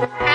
Bye.